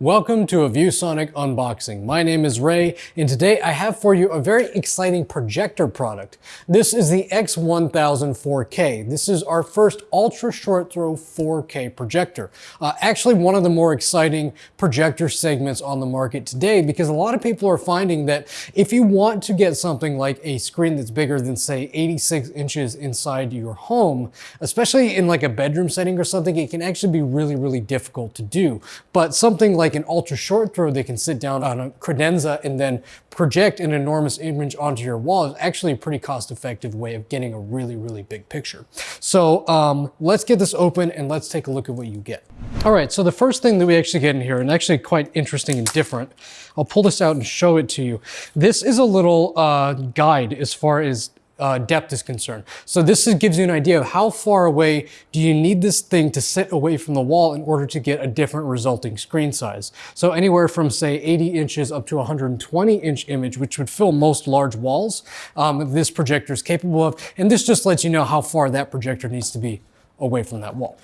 Welcome to a ViewSonic unboxing. My name is Ray, and today I have for you a very exciting projector product. This is the X1000 4K. This is our first ultra short throw 4K projector. Uh, actually, one of the more exciting projector segments on the market today because a lot of people are finding that if you want to get something like a screen that's bigger than say 86 inches inside your home, especially in like a bedroom setting or something, it can actually be really, really difficult to do. But something like like an ultra short throw, they can sit down on a credenza and then project an enormous image onto your wall is actually a pretty cost effective way of getting a really, really big picture. So um, let's get this open and let's take a look at what you get. All right, so the first thing that we actually get in here, and actually quite interesting and different, I'll pull this out and show it to you. This is a little uh, guide as far as uh, depth is concerned. So this is, gives you an idea of how far away do you need this thing to sit away from the wall in order to get a different resulting screen size. So anywhere from say 80 inches up to 120 inch image, which would fill most large walls, um, this projector is capable of. And this just lets you know how far that projector needs to be away from that wall.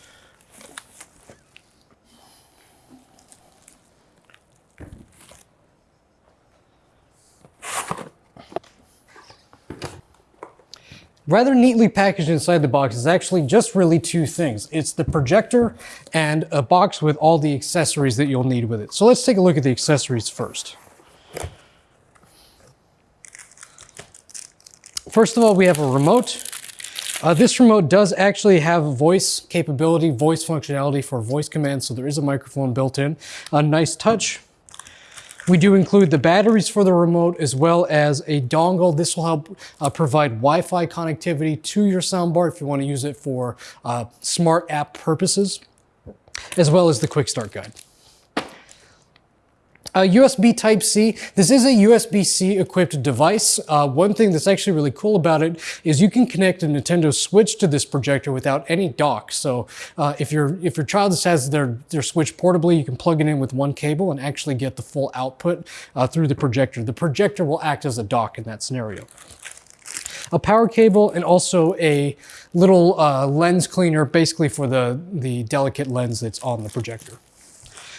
Rather neatly packaged inside the box is actually just really two things. It's the projector and a box with all the accessories that you'll need with it. So let's take a look at the accessories first. First of all, we have a remote. Uh, this remote does actually have voice capability, voice functionality for voice commands, so there is a microphone built in. A nice touch. We do include the batteries for the remote as well as a dongle. This will help uh, provide Wi-Fi connectivity to your soundbar if you want to use it for uh, smart app purposes, as well as the quick start guide. Uh, USB Type-C, this is a USB-C equipped device. Uh, one thing that's actually really cool about it is you can connect a Nintendo Switch to this projector without any dock. So uh, if, your if your child has their, their Switch portably, you can plug it in with one cable and actually get the full output uh, through the projector. The projector will act as a dock in that scenario a power cable and also a little uh, lens cleaner basically for the, the delicate lens that's on the projector.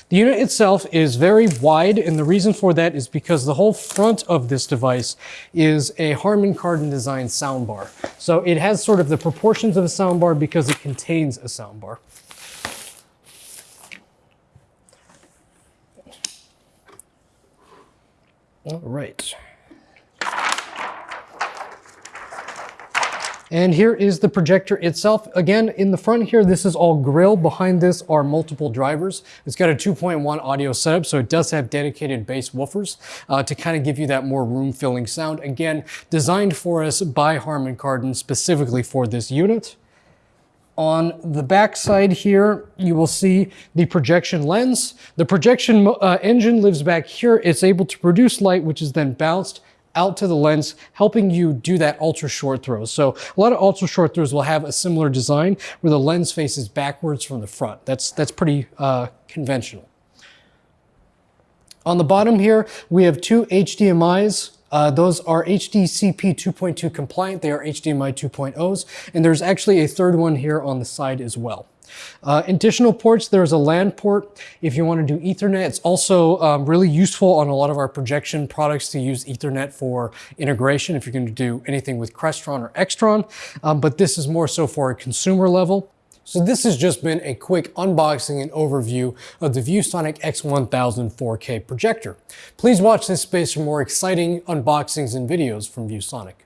The unit itself is very wide, and the reason for that is because the whole front of this device is a Harman Kardon design soundbar. So it has sort of the proportions of a soundbar because it contains a soundbar. All right. And here is the projector itself. Again, in the front here, this is all grill. Behind this are multiple drivers. It's got a 2.1 audio setup, so it does have dedicated bass woofers uh, to kind of give you that more room-filling sound. Again, designed for us by Harman Kardon specifically for this unit. On the back side here, you will see the projection lens. The projection uh, engine lives back here. It's able to produce light, which is then bounced out to the lens, helping you do that ultra short throw. So a lot of ultra short throws will have a similar design where the lens faces backwards from the front. That's, that's pretty uh, conventional. On the bottom here, we have two HDMIs uh, those are HDCP 2.2 compliant. They are HDMI 2.0s. And there's actually a third one here on the side as well. Uh, additional ports, there's a LAN port if you want to do Ethernet. It's also um, really useful on a lot of our projection products to use Ethernet for integration if you're going to do anything with Crestron or Extron. Um, but this is more so for a consumer level. So this has just been a quick unboxing and overview of the ViewSonic X1000 4K projector. Please watch this space for more exciting unboxings and videos from ViewSonic.